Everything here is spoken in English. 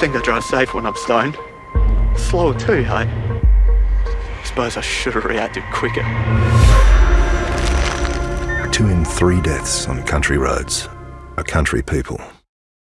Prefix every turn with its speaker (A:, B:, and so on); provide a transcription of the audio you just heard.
A: think I drive safe when I'm stoned. Slower too, hey? Suppose I should have reacted quicker.
B: Two in three deaths on country roads are country people.